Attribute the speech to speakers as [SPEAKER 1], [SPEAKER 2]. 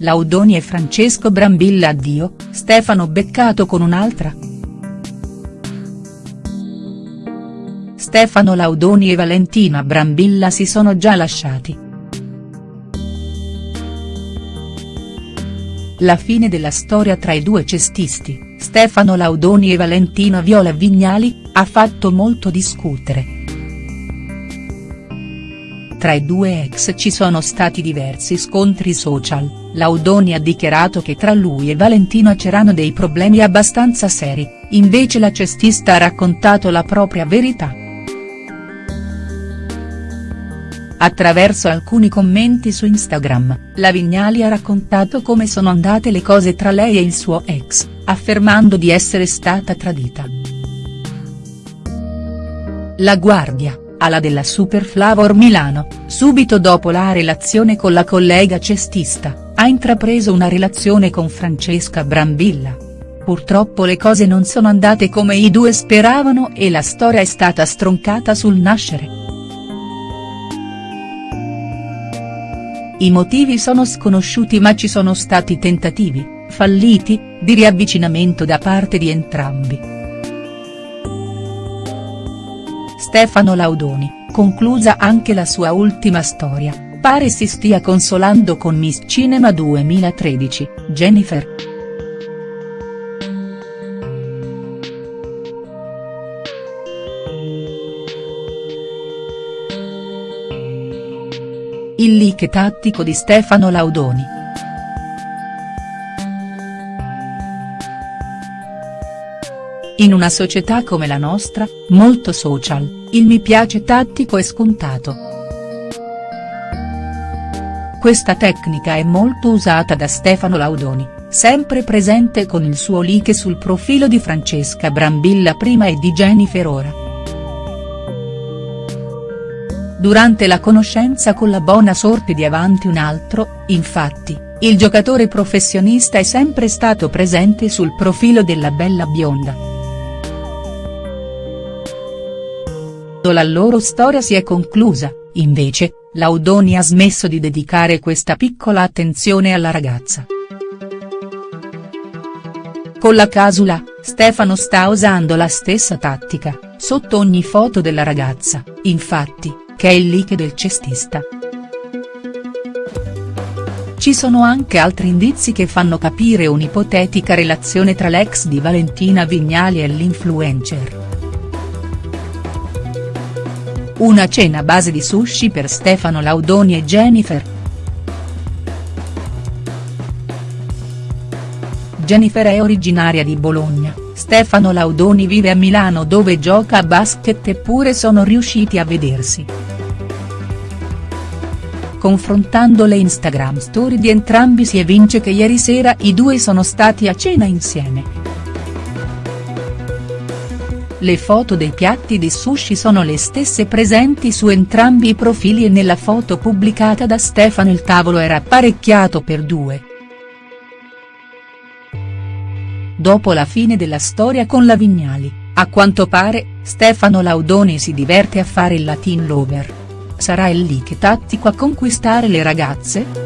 [SPEAKER 1] Laudoni e Francesco Brambilla addio, Stefano beccato con un'altra?. Stefano Laudoni e Valentina Brambilla si sono già lasciati. La fine della storia tra i due cestisti, Stefano Laudoni e Valentina Viola Vignali, ha fatto molto discutere. Tra i due ex ci sono stati diversi scontri social, Laudoni ha dichiarato che tra lui e Valentina c'erano dei problemi abbastanza seri, invece la cestista ha raccontato la propria verità. Attraverso alcuni commenti su Instagram, la Vignali ha raccontato come sono andate le cose tra lei e il suo ex, affermando di essere stata tradita. La Guardia ala della Super Flavor Milano, subito dopo la relazione con la collega cestista, ha intrapreso una relazione con Francesca Brambilla. Purtroppo le cose non sono andate come i due speravano e la storia è stata stroncata sul nascere. I motivi sono sconosciuti ma ci sono stati tentativi, falliti, di riavvicinamento da parte di entrambi. Stefano Laudoni, conclusa anche la sua ultima storia, pare si stia consolando con Miss Cinema 2013, Jennifer. Il leak tattico di Stefano Laudoni. In una società come la nostra, molto social, il mi piace tattico è scontato. Questa tecnica è molto usata da Stefano Laudoni, sempre presente con il suo like sul profilo di Francesca Brambilla prima e di Jennifer ora. Durante la conoscenza con la buona sorte di Avanti un altro, infatti, il giocatore professionista è sempre stato presente sul profilo della bella bionda. La loro storia si è conclusa, invece, Laudoni ha smesso di dedicare questa piccola attenzione alla ragazza. Con la casula, Stefano sta usando la stessa tattica, sotto ogni foto della ragazza, infatti, che è il leak del cestista. Ci sono anche altri indizi che fanno capire un'ipotetica relazione tra l'ex di Valentina Vignali e l'influencer. Una cena a base di sushi per Stefano Laudoni e Jennifer. Jennifer è originaria di Bologna, Stefano Laudoni vive a Milano dove gioca a basket eppure sono riusciti a vedersi. Confrontando le Instagram story di entrambi si evince che ieri sera i due sono stati a cena insieme. Le foto dei piatti di sushi sono le stesse presenti su entrambi i profili e nella foto pubblicata da Stefano il tavolo era apparecchiato per due. Dopo la fine della storia con la Vignali, a quanto pare, Stefano Laudoni si diverte a fare il Latin Lover. Sarà il leak tattico a conquistare le ragazze?.